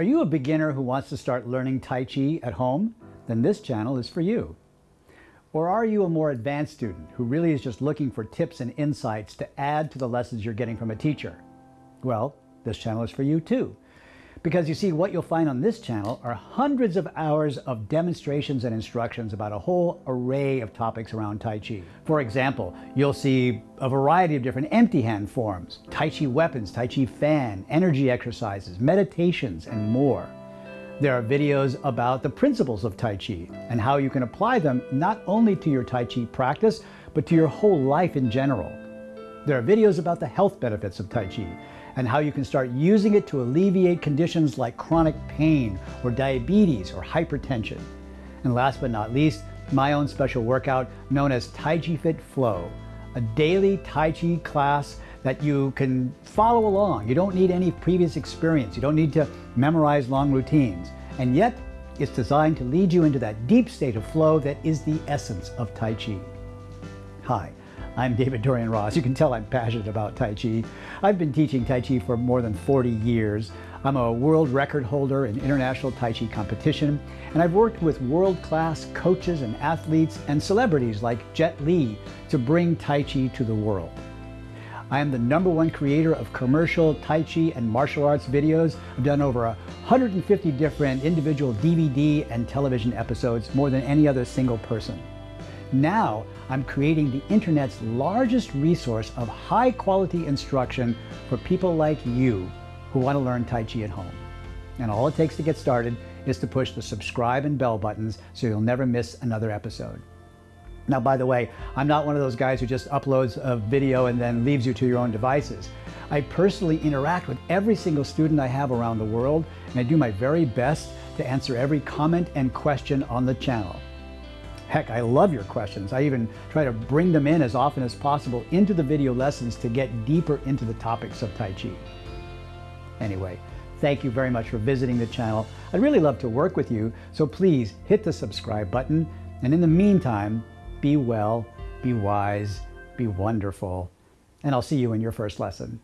Are you a beginner who wants to start learning Tai Chi at home? Then this channel is for you. Or are you a more advanced student who really is just looking for tips and insights to add to the lessons you're getting from a teacher? Well, this channel is for you too. Because you see, what you'll find on this channel are hundreds of hours of demonstrations and instructions about a whole array of topics around Tai Chi. For example, you'll see a variety of different empty hand forms, Tai Chi weapons, Tai Chi fan, energy exercises, meditations, and more. There are videos about the principles of Tai Chi and how you can apply them not only to your Tai Chi practice, but to your whole life in general. There are videos about the health benefits of Tai Chi and how you can start using it to alleviate conditions like chronic pain or diabetes or hypertension. And last but not least, my own special workout known as Tai Chi Fit Flow, a daily Tai Chi class that you can follow along. You don't need any previous experience. You don't need to memorize long routines. And yet, it's designed to lead you into that deep state of flow that is the essence of Tai Chi. Hi, I'm David Dorian Ross. You can tell I'm passionate about Tai Chi. I've been teaching Tai Chi for more than 40 years. I'm a world record holder in international Tai Chi competition, and I've worked with world-class coaches and athletes and celebrities like Jet Li to bring Tai Chi to the world. I am the number one creator of commercial Tai Chi and martial arts videos. I've done over 150 different individual DVD and television episodes, more than any other single person. Now, I'm creating the internet's largest resource of high quality instruction for people like you who want to learn Tai Chi at home. And all it takes to get started is to push the subscribe and bell buttons so you'll never miss another episode. Now, by the way, I'm not one of those guys who just uploads a video and then leaves you to your own devices. I personally interact with every single student I have around the world, and I do my very best to answer every comment and question on the channel. Heck, I love your questions. I even try to bring them in as often as possible into the video lessons to get deeper into the topics of Tai Chi. Anyway, thank you very much for visiting the channel. I'd really love to work with you, so please hit the subscribe button. And in the meantime, be well, be wise, be wonderful, and I'll see you in your first lesson.